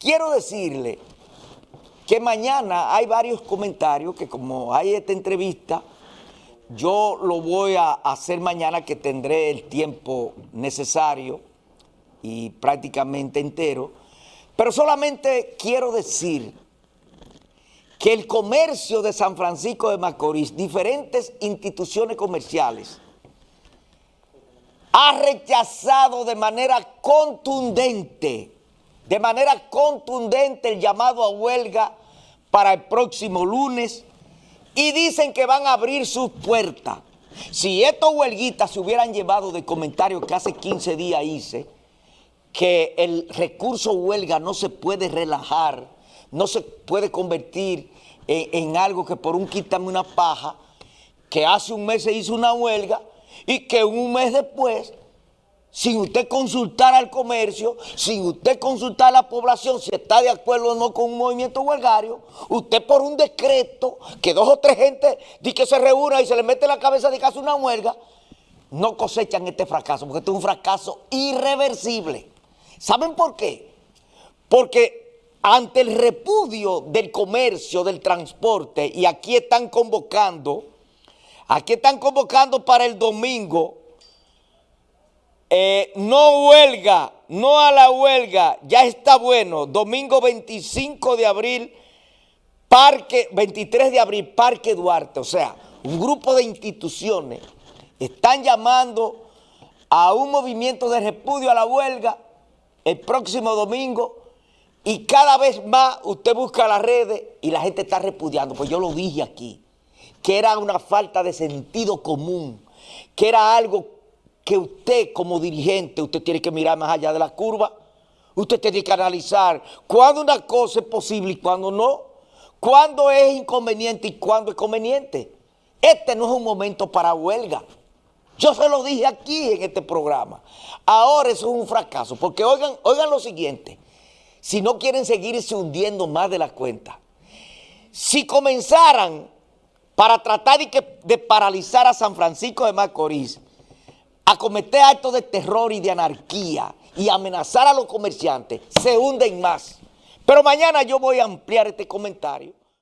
quiero decirle que mañana hay varios comentarios que como hay esta entrevista, yo lo voy a hacer mañana que tendré el tiempo necesario y prácticamente entero, pero solamente quiero decir que el comercio de San Francisco de Macorís, diferentes instituciones comerciales, ha rechazado de manera contundente, de manera contundente el llamado a huelga para el próximo lunes y dicen que van a abrir sus puertas. Si estos huelguitas se hubieran llevado de comentarios que hace 15 días hice, que el recurso huelga no se puede relajar, no se puede convertir en, algo que por un quítame una paja, que hace un mes se hizo una huelga y que un mes después, sin usted consultar al comercio, sin usted consultar a la población si está de acuerdo o no con un movimiento huelgario, usted por un decreto, que dos o tres gente di que se reúna y se le mete la cabeza de que hace una huelga, no cosechan este fracaso, porque este es un fracaso irreversible. ¿Saben por qué? Porque ante el repudio del comercio, del transporte, y aquí están convocando, aquí están convocando para el domingo, eh, no huelga, no a la huelga, ya está bueno, domingo 25 de abril, Parque, 23 de abril, Parque Duarte, o sea, un grupo de instituciones están llamando a un movimiento de repudio a la huelga el próximo domingo y cada vez más usted busca las redes y la gente está repudiando, pues yo lo dije aquí, que era una falta de sentido común, que era algo que usted como dirigente, usted tiene que mirar más allá de la curva, usted tiene que analizar cuándo una cosa es posible y cuándo no, cuándo es inconveniente y cuándo es conveniente. Este no es un momento para huelga. Yo se lo dije aquí en este programa. Ahora eso es un fracaso, porque oigan, oigan lo siguiente, si no quieren seguirse hundiendo más de la cuenta, si comenzaran para tratar de, de paralizar a San Francisco de Macorís, a cometer actos de terror y de anarquía y amenazar a los comerciantes, se hunden más. Pero mañana yo voy a ampliar este comentario